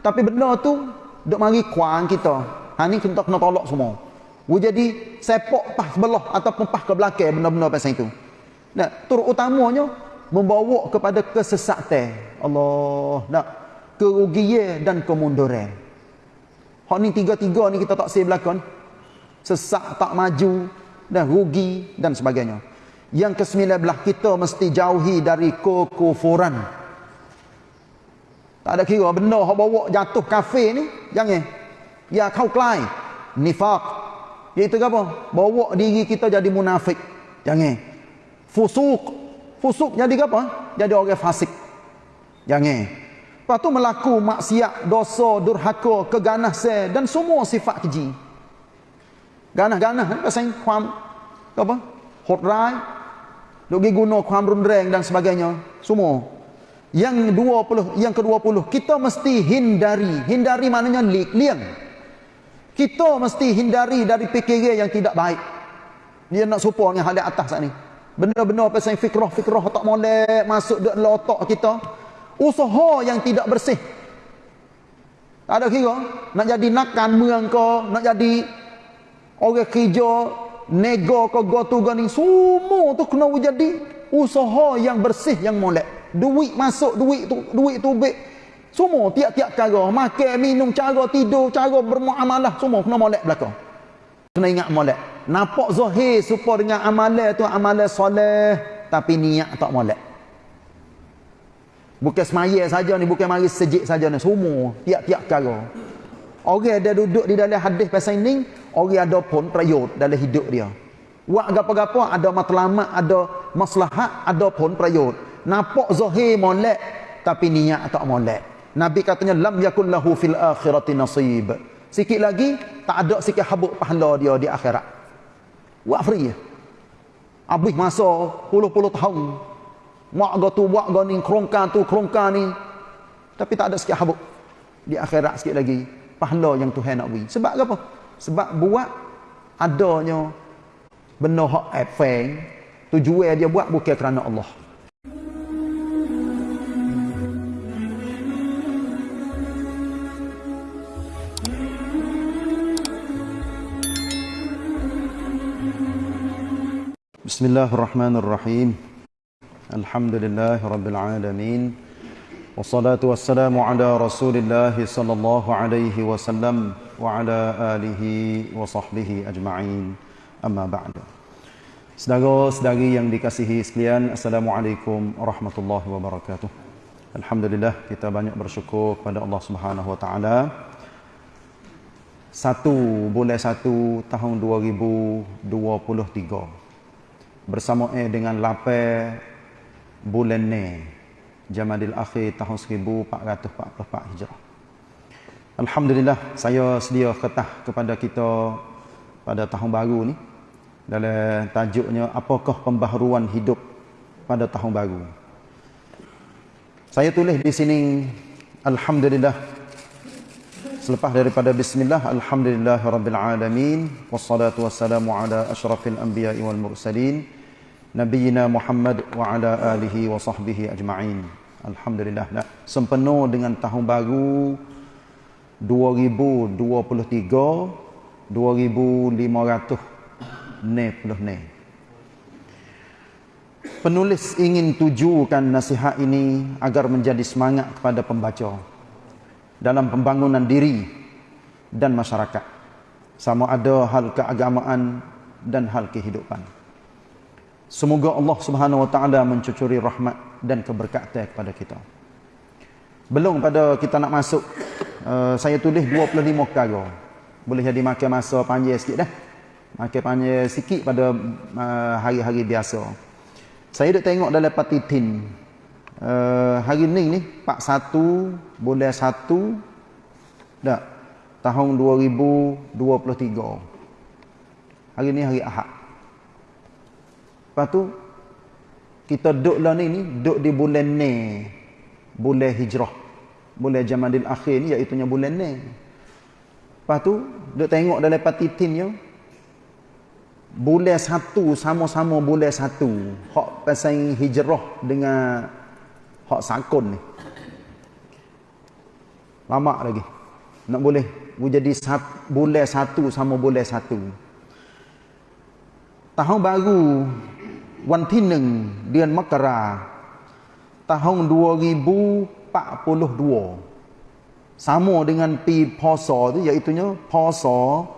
Tapi benda tu duk mari kuang kita. Ha ni kita kena tolak semua. Wu jadi sepak pas sebelah ataupun pas ke belakang benda-benda pasal itu. Nah, turut utamanya membawa kepada kesesatan. Allah, nak kerugian dan kemunduran. Hak ni tiga-tiga ni kita tak sih belakang. Sesak tak maju dan rugi dan sebagainya. Yang kesembilan belah kita mesti jauhi dari kekufuran. Tak ada kira benda hak bawa jatuh kafe ni jangan. Ya kau kelai. Nifaq. Iaitu apa? Bawa diri kita jadi munafik. Jangan. Fusuk. Fusuk jadi apa? Jadi orang fasik. Jangan. Lepas tu melaku maksiat, dosa, durhaka, keganasan dan semua sifat keji. Ganah-ganah ni pasal kuam apa? Hot rai, duk guna kuam rundreng dan sebagainya semua yang 20 yang ke-20 kita mesti hindari. Hindari maknanya liang. Kita mesti hindari dari fikiran yang tidak baik. Dia nak supaya dengan hal atas saat ni. Benda-benda pasal fikrah-fikrah tak molek masuk dalam otak kita. Usaha yang tidak bersih. Tak ada kira nak jadi nakan merang ke nak jadi orang kerja nego ke gotu gani semua tu kena jadi usaha yang bersih yang molek duit masuk duit tu duit tu baik semua tiap-tiap cara. Makan minum cara tidur cara bermuamalah. Semua kena molek belakang. Kena ingat molek. Nampak zahir supaya dengan amalan tu amalan soleh tapi niat tak molek. Bukan semaya saja ni bukan mari sejik saja ni. Semua tiap-tiap cara. Orang ada duduk di dalam hadis pasal ini orang ada pun prayut dalam hidup dia. Wak gapo-gapo ada matlamat, ada maslahat, ada pun prayut. Nampak zahir molek tapi niat tak molek. Nabi katanya lam yakul lahu fil akhirati nasib. Sikit lagi tak ada sikit habuk pahala dia di akhirat. Wak free. Habis masa puluh-puluh tahun. Mak go tu buat go ni kerongkan tu kerongkan ni. Tapi tak ada sikit habuk di akhirat sikit lagi pahala yang Tuhan nak beri. Sebab apa? sebab buat adanya benda hak efeng tujuan dia buat bukan kerana Allah Bismillahirrahmanirrahim Alhamdulillahirrabbilalamin والصلاة والسلام على رسول الله صلى الله عليه وسلم وعلى آله وصحبه أجمعين أما بعد Saudara-saudari yang dikasihi sekalian, Assalamualaikum warahmatullahi wabarakatuh. Alhamdulillah kita banyak bersyukur kepada Allah Subhanahu wa taala. Satu bulan satu tahun 2023 bersama eh dengan lapai bulan ni Jamadil Akhir tahun 1444 Hijrah. Alhamdulillah saya sedia ketah kepada kita pada tahun baru ni dalam tajuknya apakah pembaharuan hidup pada tahun baru. Saya tulis di sini alhamdulillah selepas daripada bismillah alhamdulillahirabbil alamin wassalatu wassalamu ala asyrafil anbiya'i wal mursalin nabiyina Muhammad wa ala alihi wa sahbihi ajma'in. Alhamdulillah dah sempena dengan tahun baru 2023 2500 ne puluh ne. Penulis ingin tujukan nasihat ini agar menjadi semangat kepada pembaca dalam pembangunan diri dan masyarakat sama ada hal keagamaan dan hal kehidupan. Semoga Allah Subhanahu wa taala mencucuri rahmat dan keberkatan kepada kita. Belum pada kita nak masuk, uh, saya tulis 25 perkara. Boleh jadi makan masa panjang sikit dah. Makan panjang sikit pada uh, hari-hari biasa. Saya dah tengok dalam patitin. Uh, hari ni ni, Pak 1, bulan 1, dah, tahun 2023. Hari ni hari Ahad. Lepas tu, kita duduk lah ni ni duduk di bulan ni bulan hijrah. Bulan jamadil akhir ni iaitu bulan ni lepas tu duduk tengok dalam patitinnya bulan satu sama-sama bulan satu. Hak pasal hijrah dengan hak sakun ni. Lama lagi. Nak boleh jadi sat, boleh satu sama boleh satu. Tahun baru วันที่หนึ่งเดือนมกราtahun 2042 sama dengan pi พศ tu iaitu nya พศ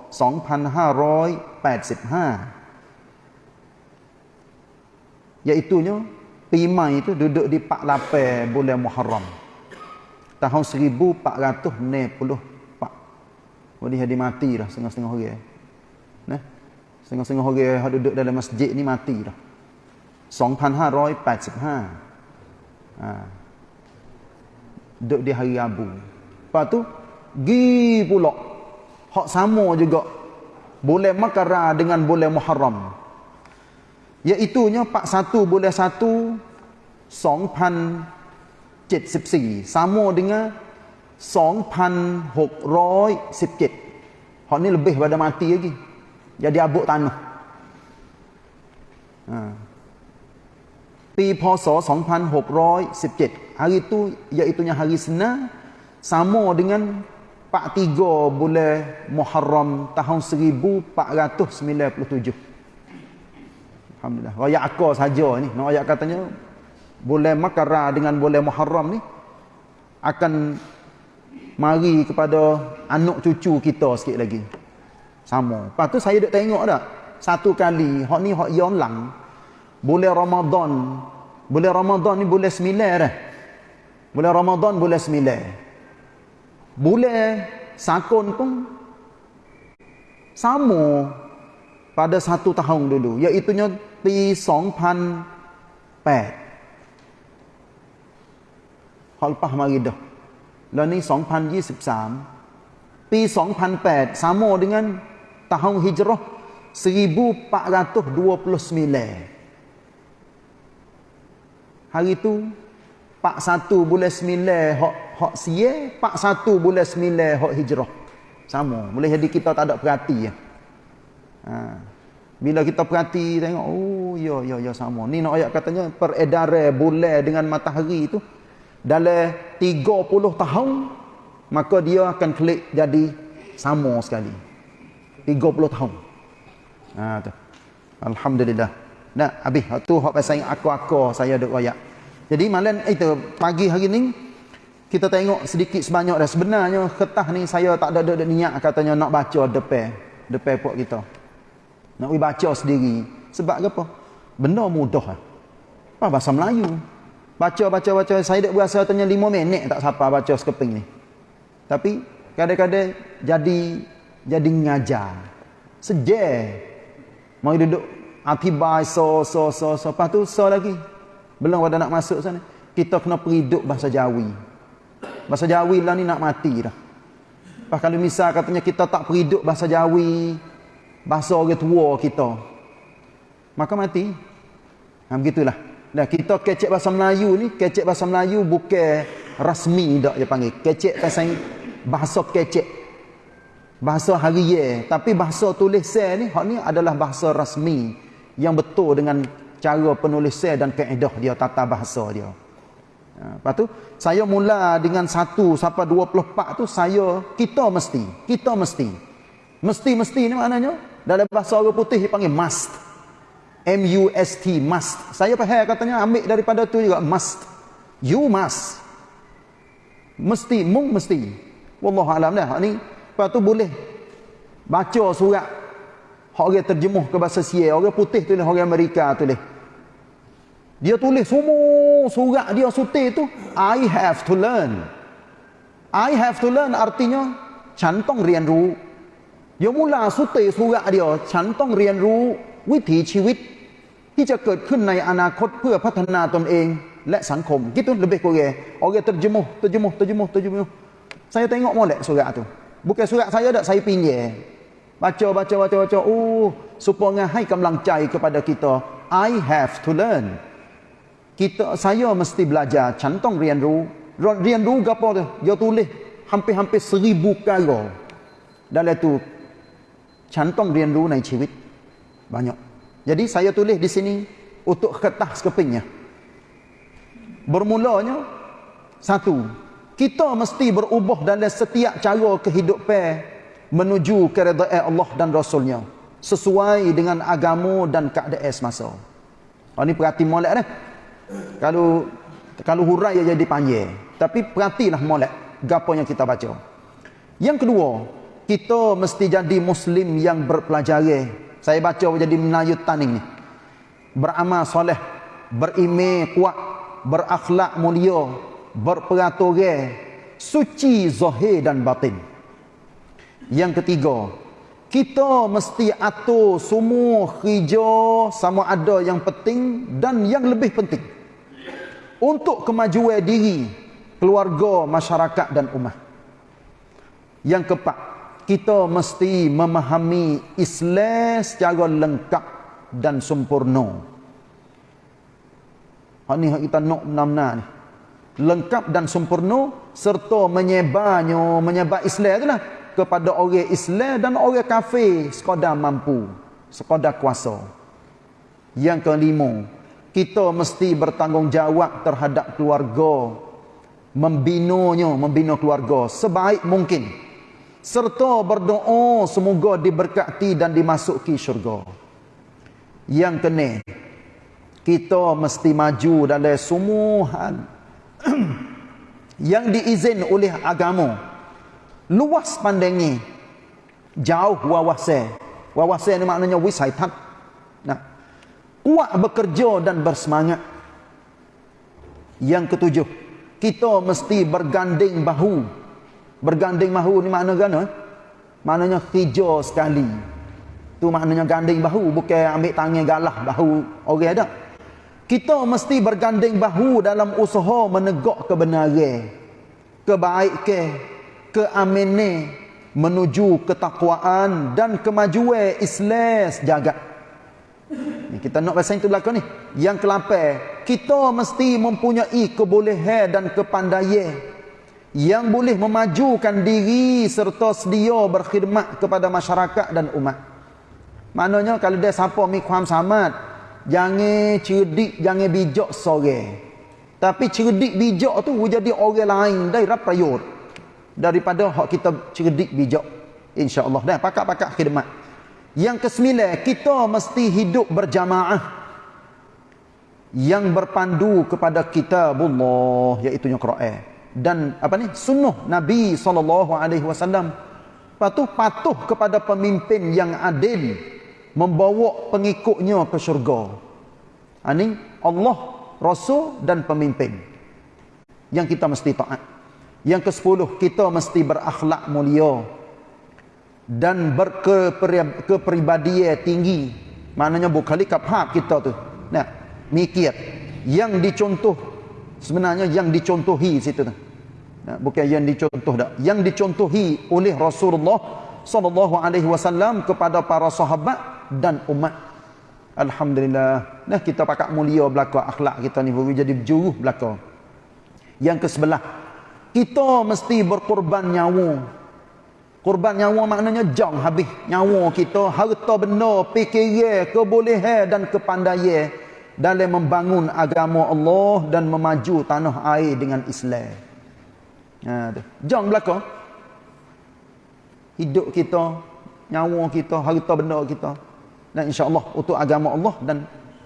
2585 iaitu nya pi mai tu duduk di 48 bulan Muharram tahun 1494 Wadi hadi mati dah setengah-setengah orang nah setengah-setengah orang yang duduk dalam masjid ni mati dah 2585 ha. Duduk di hari Rabu. Lepas tu Gi pula. Hak sama juga. Boleh makara dengan boleh Muharram. Iaitunya 41 boleh 1 2074 Sama dengan 2617 Hak ni lebih pada mati lagi. Jadi abuk tanah. Haa Pi Poso 2617 hari itu iaitu hari Senin sama dengan 43 bulan Muharram tahun 1497 Alhamdulillah. Raya akar saja ni. Nak ayat katanya bulan Makara dengan bulan Muharram ni akan mari kepada anak cucu kita sikit lagi. Sama. Lepas tu saya duk tengok dah satu kali hak ni hak yang lang bulan Ramadan. Bulan Ramadan ni bulan sembilan dah. Bulan Ramadan bulan sembilan. Bulan sakun pun sama pada satu tahun dulu iaitu nya pi 2008 hal lepas mari dah. Lah ni 2023 pi 2008 sama dengan tahun hijrah 1429 hari tu pak satu bulan sembilan hak hak pak satu bulan sembilan hak hijrah. Sama. Boleh jadi kita tak ada perhati ya. Ha. bila kita perhati tengok oh ya ya ya sama. Ni nak ayat katanya peredaran bulan dengan matahari tu dalam 30 tahun maka dia akan klik jadi sama sekali. 30 tahun. Ha tu. Alhamdulillah Nah, habis tu hak pasal aku-aku saya duk royak. Jadi malam itu pagi hari ni kita tengok sedikit sebanyak dah sebenarnya ketah ni saya tak ada ada niat katanya nak baca depan depan puak kita. Nak we baca sendiri. Sebab apa? Benda mudah. Apa bahasa Melayu? Baca baca baca saya dak berasa tanya 5 minit tak siapa baca sekeping ni. Tapi kadang-kadang jadi jadi ngajar. Sejak mau duduk Atibai so so so so lepas tu so lagi. Belum ada nak masuk sana. Kita kena periduk bahasa Jawi. Bahasa Jawi lah ni nak mati dah. Lepas kalau misal katanya kita tak periduk bahasa Jawi, bahasa orang tua kita, maka mati. Ha, begitulah. Dan kita kecek bahasa Melayu ni, kecek bahasa Melayu bukan rasmi dak dia panggil. Kecek pasal bahasa kecek. Bahasa harian. Tapi bahasa tulisan ni, hak ni adalah bahasa rasmi yang betul dengan cara penulisan dan kaedah dia tata bahasa dia. Ha, lepas tu saya mula dengan 1 sampai 24 tu saya kita mesti, kita mesti. Mesti-mesti ni maknanya dalam bahasa orang putih dia panggil must. M U S T must. Saya faham katanya ambil daripada tu juga must. You must. Mesti, mung mesti. Wallahu alam dah. Ni lepas tu boleh baca surat orang terjemuh ke bahasa Sia, orang putih tulis orang Amerika tulis. Dia tulis semua surat dia sutir tu I have to learn. I have to learn artinya cantong rian ru. Dia mula sutir surat dia cantong rian ru วิถีชีวิตที่จะเกิดขึ้นในอนาคตเพื่อพัฒนาตนเองและสังคม gitu lebih kurang orang terjemuh terjemuh terjemuh terjemuh saya tengok molek surat tu bukan surat saya dak saya pinjam Baca, baca, baca, baca. Oh, supaya hai kemlang cai kepada kita. I have to learn. Kita, saya mesti belajar. Cantong rian ru. Rian ru apa tu? Dia tulis hampir-hampir seribu kali. Dalam tu, cantong rian ru naik ciwit. Banyak. Jadi saya tulis di sini untuk ketah sekepingnya. Bermulanya, satu, kita mesti berubah dalam setiap cara kehidupan menuju keredaan Allah dan Rasulnya sesuai dengan agama dan keadaan semasa. Oh ni perhati molek dah. Kalau kalau hurai ya jadi panjang. Tapi perhatilah molek gapo yang kita baca. Yang kedua, kita mesti jadi muslim yang berpelajar. Saya baca jadi Melayu taning ni. Beramal soleh, berime kuat, berakhlak mulia, berperaturan suci zahir dan batin yang ketiga kita mesti atur semua kerja sama ada yang penting dan yang lebih penting. Untuk kemajuan diri keluarga masyarakat dan umat. Yang keempat kita mesti memahami Islam secara lengkap dan sempurna. Ini kita nak benar-benar ni. Lengkap dan sempurna serta menyebarnya menyebar Islam itulah kepada orang Islam dan orang kafir sekadar mampu sekadar kuasa. Yang kelima kita mesti bertanggungjawab terhadap keluarga membinonya membina keluarga sebaik mungkin serta berdoa semoga diberkati dan dimasuki syurga. Yang keenam kita mesti maju dalam semua yang diizin oleh agama luas pandangi jauh wawasan wawasan ni maknanya wisaitan nah. Kuat bekerja dan bersemangat. Yang ketujuh kita mesti berganding bahu. Berganding bahu ni makna gana? Maknanya hijau sekali. Tu maknanya ganding bahu bukan ambil tangan galah bahu. Orang okay, ada kita mesti berganding bahu dalam usaha menegak kebenaran. Kebaikan keamanan menuju ketakwaan dan kemajuan Islam ni kita nak bahasa itu belakang ni yang kelapai kita mesti mempunyai kebolehan dan kepandaian yang boleh memajukan diri serta sedia berkhidmat kepada masyarakat dan umat maknanya kalau dia siapa mi kuam samad Jangan cerdik, jangan bijak sore. Tapi cerdik bijak tu jadi orang lain dari rapayur. Daripada hak kita cerdik bijak. InsyaAllah. Dan pakak-pakak khidmat. Yang kesembilan, kita mesti hidup berjamaah. Yang berpandu kepada kitabullah. Iaitu yang Quran. Dan apa ni? Sunnah Nabi SAW. Patuh patuh kepada pemimpin yang adil membawa pengikutnya ke syurga. Ini ha, Allah, Rasul dan pemimpin. Yang kita mesti taat. Yang ke sepuluh, kita mesti berakhlak mulia. Dan berkepribadian tinggi. Maknanya bukan kaphab kita tu. Nah, mikir. Yang dicontoh. Sebenarnya yang dicontohi situ tu. Nah, bukan yang dicontoh dah. Yang dicontohi oleh Rasulullah sallallahu alaihi wasallam kepada para sahabat dan umat. Alhamdulillah. Nah kita pakak mulia belaka akhlak kita ni jadi berjuruh belaka. Yang ke sebelah. Kita mesti berkorban nyawa. Korban nyawa maknanya jang habis nyawa kita, harta benda, fikiran, kebolehan dan kepandaian dalam membangun agama Allah dan memaju tanah air dengan Islam. Ha tu. Jang belaka. Hidup kita, nyawa kita, harta benda kita dan insya-Allah untuk agama Allah dan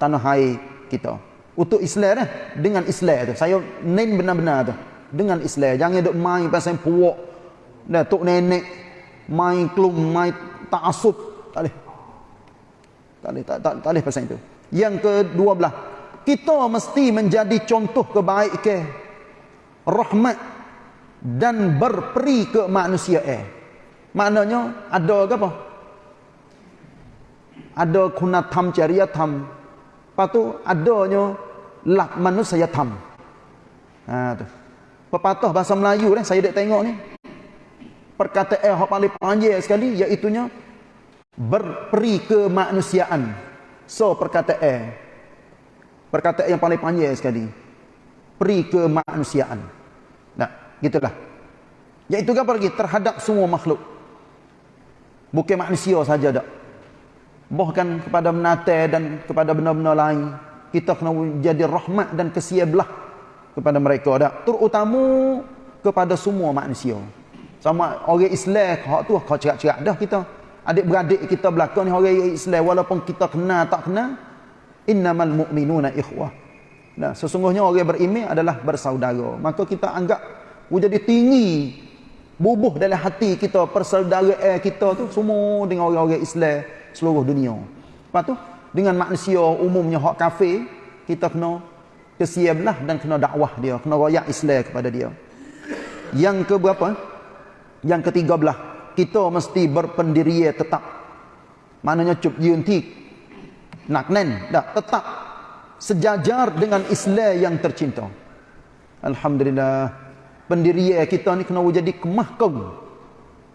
tanah air kita. Untuk Islam dah dengan Islam tu. Saya nen benar-benar tu. Dengan Islam. Jangan duk main pasal puak. Dah tok nenek main klum, main ta'assub. Tak boleh. Tak boleh, tak, tak, tak boleh pasal itu. Yang kedua belah. Kita mesti menjadi contoh kebaikan. Rahmat. Dan berperi ke manusia eh. Maknanya ada ke apa? ada kunatam jariyatam lepas tu adanya lak manusia tam ha tu pepatah bahasa Melayu ni saya dak tengok ni. Perkataan yang paling panjang sekali iaitu berperi kemanusiaan so perkataan perkataan yang paling panjang sekali peri kemanusiaan nah gitulah. Iaitu apa lagi terhadap semua makhluk. Bukan manusia saja dak bahkan kepada menate dan kepada benda-benda lain. Kita kena jadi rahmat dan kesiablah kepada mereka dak terutama kepada semua manusia. Sama orang Islam hak tu kau cerak-cerak dah kita. Adik-beradik kita belakang ni orang Islam walaupun kita kenal tak kenal innamal mu'minuna ikhwah. Nah, sesungguhnya orang beriman adalah bersaudara. Maka kita anggap jadi tinggi bubuh dalam hati kita persaudaraan kita tu semua dengan orang-orang Islam seluruh dunia. Lepas tu dengan manusia umumnya hak kafir kita kena kesiablah dan kena dakwah dia, kena royak Islam kepada dia. Yang ke berapa? Yang ketiga belah, kita mesti berpendirian tetap. Maknanya cup yuntik. Nak nen, dah tetap sejajar dengan Islam yang tercinta. Alhamdulillah. Pendirian kita ni kena jadi.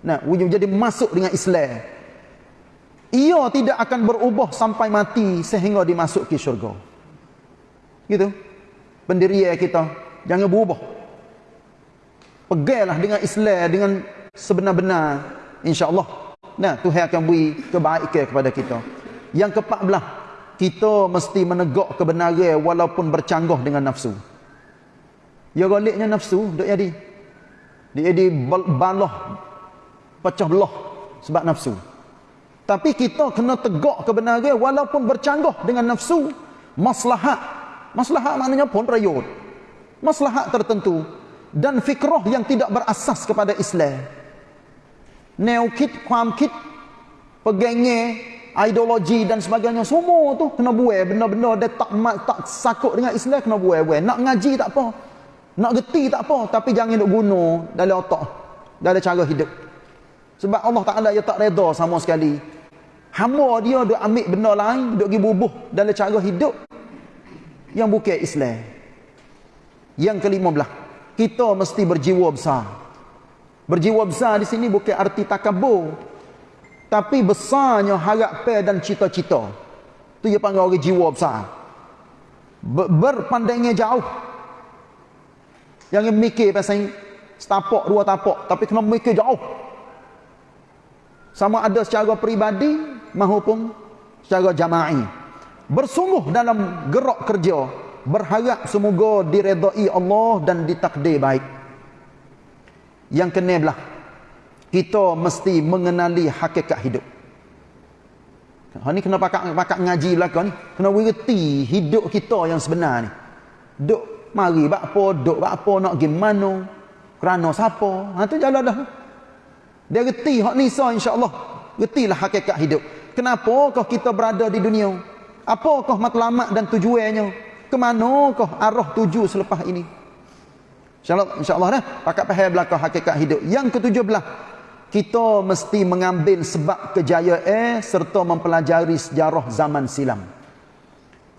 Nah, wujud jadi masuk dengan Islam. Ia tidak akan berubah sampai mati sehingga dimasuki syurga. Gitu. Pendirian kita jangan berubah. Pegailah dengan Islam dengan sebenar-benar insya-Allah. Nah, Tuhan akan beri kebaikan kepada kita. Yang keempat belah, kita mesti menegak kebenaran walaupun bercanggah dengan nafsu. Ya galiknya nafsu duk jadi. Dia jadi balah pecah belah sebab nafsu. Tapi kita kena tegak kebenaran walaupun bercanggah dengan nafsu. Maslahat. Maslahat maknanya pun rayut. Maslahat tertentu dan fikrah yang tidak berasas kepada Islam. Neokit, kuamkit, pegenge, ideologi dan sebagainya semua tu kena buai benda-benda dia tak tak sakut dengan Islam kena buai-buai. Nak ngaji tak apa. Nak geti tak apa tapi jangan duk guna dalam otak, dalam cara hidup. Sebab Allah Taala dia tak reda sama sekali. Hamba dia duk ambil benda lain, duk pergi bubuh dalam cara hidup yang bukan Islam. Yang kelima belah kita mesti berjiwa besar. Berjiwa besar di sini bukan arti takabur. Tapi besarnya harapan dan cita-cita. Itu dia panggil orang jiwa besar. Berpandangnya jauh. Jangan mikir pasal setapak, dua tapak. Tapi kena mikir jauh. Sama ada secara peribadi maupun secara jama'i. Bersungguh dalam gerak kerja berharap semoga diredai Allah dan ditakdir baik. Yang kena belah, kita mesti mengenali hakikat hidup. Ha ni kena pakak ngaji belaka ni. Kena mengerti hidup kita yang sebenar ni. Duk mari bak apa, duk bak apa nak gimana? Kerana siapa? Ha tu jalan dah. Dia reti hak ni so insya-Allah. Retilah hakikat hidup. Kenapa kau kita berada di dunia? Apakah matlamat dan tujuannya? ke manakah arah tuju selepas ini? Insyaallah insyaallah dah. Pakat faham belaka hakikat hidup. Yang ketujuh belah. Kita mesti mengambil sebab kejayaan serta mempelajari sejarah zaman silam.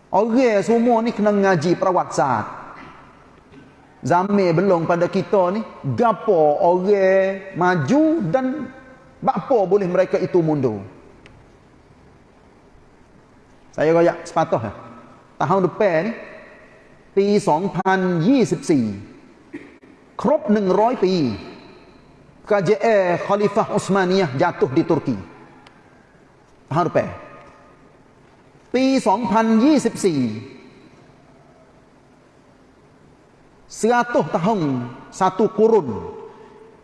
Orang semua ni kena ngaji perawat zaman belum pada kita ni. Gapo orang maju dan apa boleh mereka itu mundur saya royak sepatah ya tahun depan niปี2024ครบ100ปี KJA Khalifah Utsmaniyah jatuh di Turki tahun depan ปี 2024 100 tahun satu kurun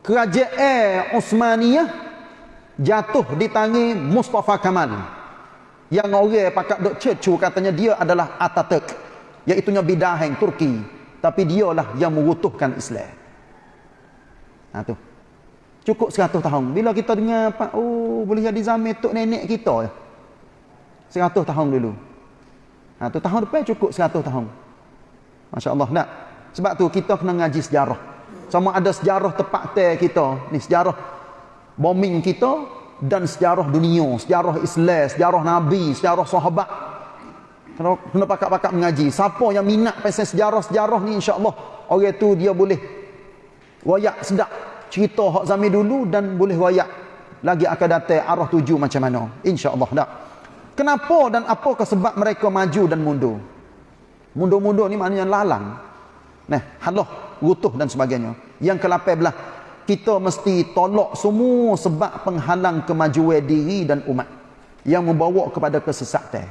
kerajaan Utsmaniyah jatuh di tangi Mustafa Kamal yang orang pakat dok cecu katanya dia adalah Ataturk iaitu bidaheng Turki. Tapi dialah yang mengutuhkan Islam. Nah tu. Cukup 100 tahun. Bila kita dengar apa oh boleh jadi zaman tok nenek kita ya? 100 tahun dulu. Nah tu tahun depan cukup 100 tahun. masya-Allah. Nak sebab tu kita kena ngaji sejarah. Sama ada sejarah tepat te kita. Ni sejarah bombing kita dan sejarah dunia, sejarah Islam, sejarah Nabi, sejarah sahabat. Kena, kena pakak-pakak mengaji. Siapa yang minat pasal sejarah-sejarah ni insya-Allah, orang tu dia boleh wayak sedap cerita hak zaman dulu dan boleh wayak lagi akan datang arah tuju macam mana. Insya-Allah dak. Kenapa dan apakah sebab mereka maju dan mundur? Mundur-mundur ni maknanya lalang. Nah, halah, rutuh dan sebagainya. Yang ke-18 kita mesti tolak semua sebab penghalang kemajuan diri dan umat yang membawa kepada kesesatan.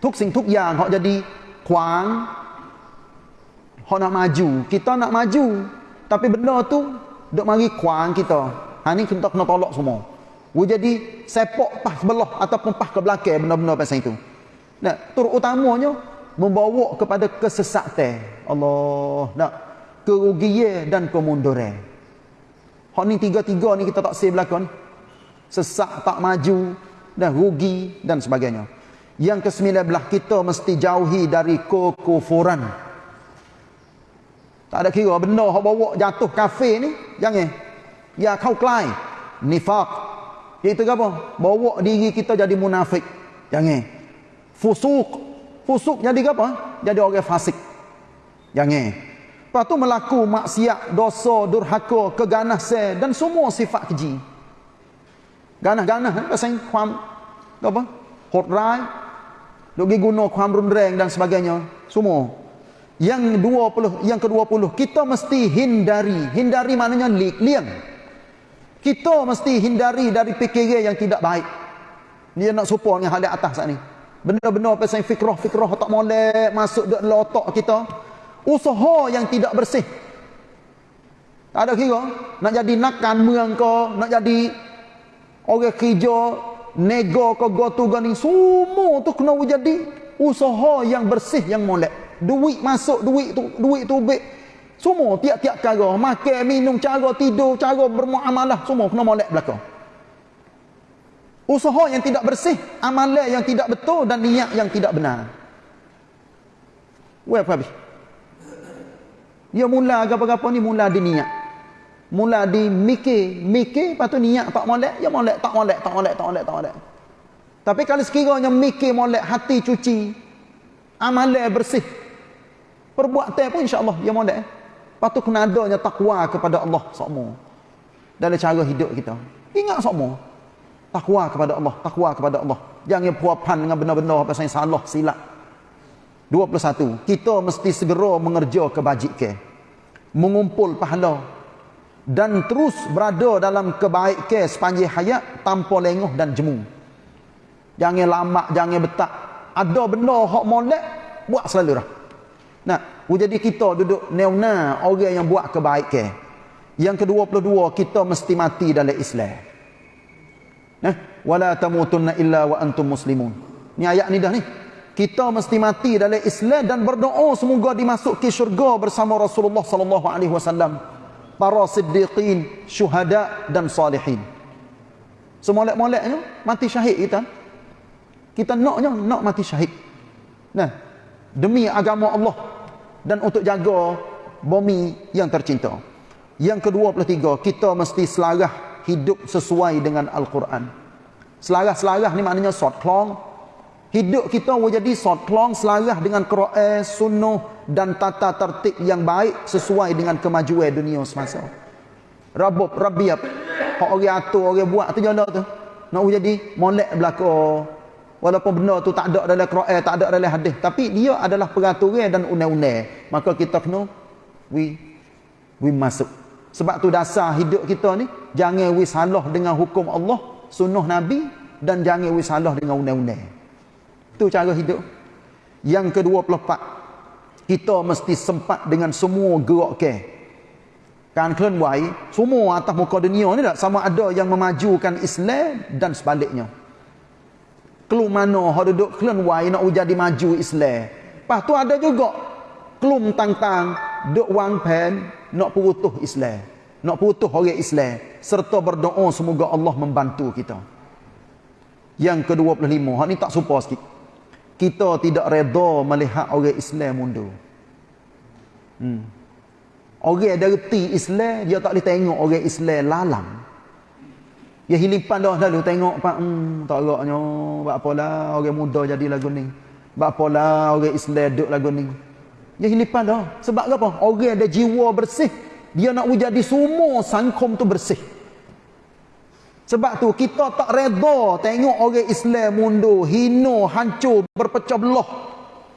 Tuk sing tuk yang hok jadi kuang Hak nak maju, kita nak maju. Tapi benda tu dok mari kuang kita. Ha ni kita kena tolak semua. Wu jadi sepak pas belah ataupun pas ke belakang benda-benda pasal itu. Nah, tur utamanya membawa kepada kesesatan. Allah, nak kerugian dan kemunduran. Hak ni tiga-tiga ni kita tak save belakang ni. Sesak tak maju dan rugi dan sebagainya. Yang kesembilan belah kita mesti jauhi dari kekufuran. Tak ada kira benda hak bawa jatuh kafe ni jangan. Ya kau kelai. Nifak. Iaitu apa? Bawa diri kita jadi munafik. Jangan. Fusuk. Fusuk jadi apa? Jadi orang fasik. Jangan. Lepas tu melaku maksiat, dosa, durhaka, keganasan dan semua sifat keji. Ganah-ganah eh? pasal kuam apa? Hot rai. Duk guna kuam rundreng dan sebagainya. Semua. Yang 20 yang ke-20 kita mesti hindari. Hindari maknanya liang. Kita mesti hindari dari fikiran yang tidak baik. Dia nak support dengan hal atas saat ni. Benda-benda pasal fikrah-fikrah tak molek masuk dalam otak kita. Usaha yang tidak bersih. Tak ada kira. Nak jadi nakan merang ke, nak jadi orang kerja, nego ke gotu gani, semua tu kena jadi usaha yang bersih yang molek duit masuk duit tu duit tu baik semua tiap-tiap cara makan minum cara tidur cara bermuamalah semua kena molek belakang usaha yang tidak bersih amalan yang tidak betul dan niat yang tidak benar Weh apa dia mula apa-apa ni mula di niat mula di mikir mikir lepas tu niat tak molek ya molek tak molek tak molek tak molek tak molek tapi kalau sekiranya mikir molek hati cuci amalan bersih Perbuatan pun insya-Allah dia molek. Patut kena adanya takwa kepada Allah semua. Dalam cara hidup kita. Ingat semua. Takwa kepada Allah, takwa kepada Allah. Jangan puapan dengan benda-benda apa yang salah, silap. 21. Kita mesti segera mengerja kebajikan. Mengumpul pahala dan terus berada dalam kebaikan sepanjang hayat tanpa lenguh dan jemu. Jangan lama, jangan betak. Ada benda hak molek, buat selalu lah. Nah, jadi kita duduk neuna orang yang buat kebaikan. Yang ke-22 kita mesti mati dalam Islam. Nah, wala tamutunna illa wa antum muslimun. Ni ayat ni dah ni. Kita mesti mati dalam Islam dan berdoa semoga dimasuki syurga bersama Rasulullah sallallahu alaihi wasallam. Para siddiqin, syuhada dan salihin. Semolek-moleknya mati syahid kita. Kita naknya nak mati syahid. Nah, demi agama Allah dan untuk jaga bumi yang tercinta. Yang ke-23, kita mesti selarah hidup sesuai dengan Al-Quran. Selarah-selarah ni maknanya short long. Hidup kita mau jadi short long selarah dengan Quran, sunnah dan tata tertib yang baik sesuai dengan kemajuan dunia semasa. Rabub, rabiab. Hak orang atur, orang buat tu jala tu. Nak jadi molek belakang walaupun benda tu tak ada dalam Quran tak ada dalam hadis tapi dia adalah peraturan dan undang-undang maka kita kena we we masuk sebab tu dasar hidup kita ni jangan we salah dengan hukum Allah sunnah Nabi dan jangan we salah dengan undang-undang tu cara hidup yang ke-24 kita mesti sempat dengan semua gerak ke kan kalian wai semua atas muka dunia ni tak sama ada yang memajukan Islam dan sebaliknya kelum mana hok duduk kelan wai nak jadi maju Islam. Lepas tu ada juga kelum tang-tang duk wang pen nak putuh Islam. Nak putuh orang Islam serta berdoa semoga Allah membantu kita. Yang ke-25, hak ni tak serupa sikit. Kita tidak redha melihat orang Islam mundur. Hmm. Orang dari Islam dia tak boleh tengok orang Islam lalang. Ya hilipan dah lalu tengok pak hmm tak agaknya buat apalah orang muda jadi lagu ni. Buat apalah orang Islam duk lagu ni. Ya hilipan dah. Sebab apa? Orang ada jiwa bersih. Dia nak jadi semua sangkom tu bersih. Sebab tu kita tak reda tengok orang Islam mundur, hino, hancur, berpecah belah,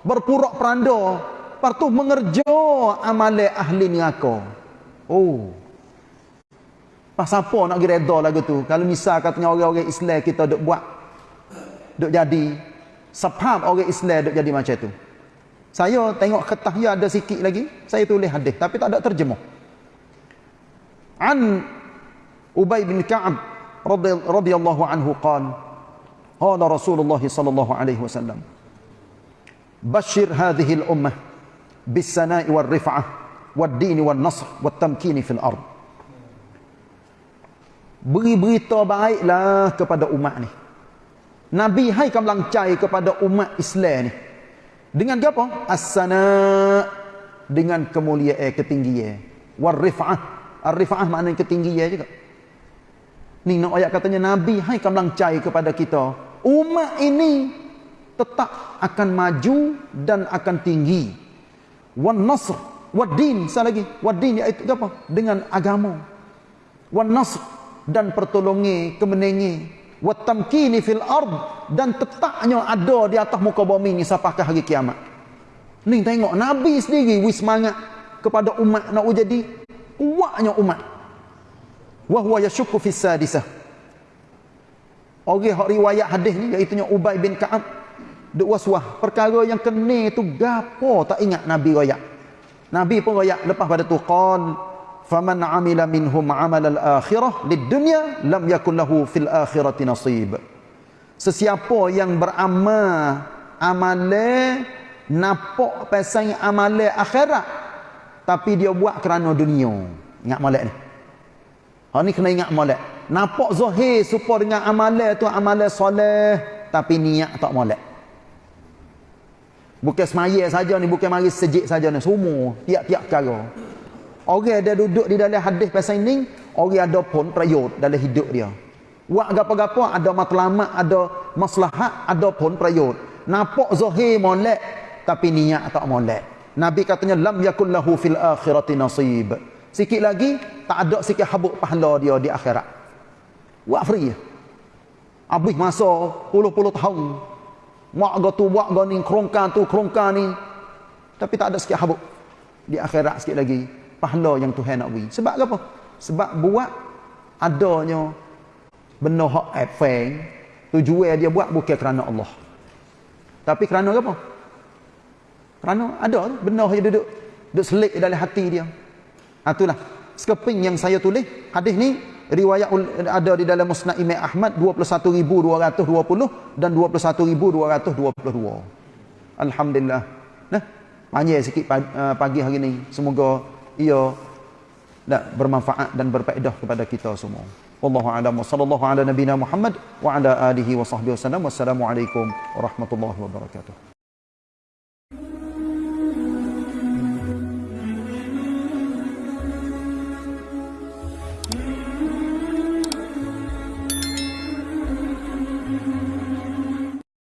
berpurak peranda. Lepas tu mengerja amalan ahli neraka. Oh, Pas siapa nak pergi reda lagu tu? Kalau misal katanya orang-orang Islam kita duk buat. Duk jadi. Sebab orang Islam duk jadi macam tu. Saya tengok kertas ya ada sikit lagi, saya tulis hadis tapi tak ada terjemah. An Ubay bin Ka'ab radhiyallahu anhu qala qala Rasulullah sallallahu alaihi wasallam Bashir hadhihi al-ummah bis-sana'i war-rif'ah wad-din wan-nasr wat-tamkin fil ard. Beri berita baiklah kepada umat ni. Nabi hai kamlang cai kepada umat Islam ni. Dengan apa? As-sana dengan kemuliaan ketinggian. War-rif'ah. Ar-rif'ah maknanya ketinggian juga. Ni nak ayat katanya Nabi hai kamlang cai kepada kita. Umat ini tetap akan maju dan akan tinggi. Wan nasr, wad din, satu lagi. Wad din iaitu apa? Dengan agama. Wan nasr dan pertolongan kemenangan watamkini fil ard dan tetapnya ada di atas muka bumi ni sampai ke hari kiamat. Ni tengok Nabi sendiri wis semangat kepada umat nak jadi kuatnya umat. Wa huwa yashukku fis sadisah. Orang hak riwayat hadis ni iaitu Ubay bin Ka'ab duk waswah perkara yang kena tu gapo tak ingat Nabi royak. Nabi pun royak lepas pada tu qal faman amila minhum amal al-akhirah lid-dunya lam yakun lahu fil akhirati nasib sesiapa yang beramal amale napok pasal amale akhirat tapi dia buat kerana dunia ingat molek ni ha ni kena ingat molek napok zahir supaya dengan amale tu amale soleh tapi niat tak molek bukan semaya saja ni bukan mari sejik saja ni semua tiap-tiap perkara Orang ada duduk di dalam hadis pasal ini, orang ada pun prayut dalam hidup dia. Buat apa-apa ada matlamat, ada maslahat, ada pun prayut. Nampak zahir molek tapi niat tak molek. Nabi katanya lam yakul lahu fil akhirati nasib. Sikit lagi tak ada sikit habuk pahala dia di akhirat. Buat free. Habis masa puluh-puluh tahun. Mak go tu buat go ni kerongkan tu kerongkan ni. Tapi tak ada sikit habuk di akhirat sikit lagi pahala yang Tuhan nak beri. Sebab apa? Sebab buat adanya benda hak efeng, tujuan dia buat bukan kerana Allah. Tapi kerana apa? Kerana ada benda yang duduk duduk selik dalam hati dia. Ha, itulah sekeping yang saya tulis hadis ni riwayat ada di dalam Musnad Imam Ahmad 21220 dan 21222. Alhamdulillah. Nah, panjang sikit pagi hari ni. Semoga ia nak bermanfaat dan berfaedah kepada kita semua. Wallahu a'lam sallallahu ala nabiyyina Muhammad wa ala alihi wa sahbihi wasallam. Wassalamualaikum warahmatullahi wabarakatuh.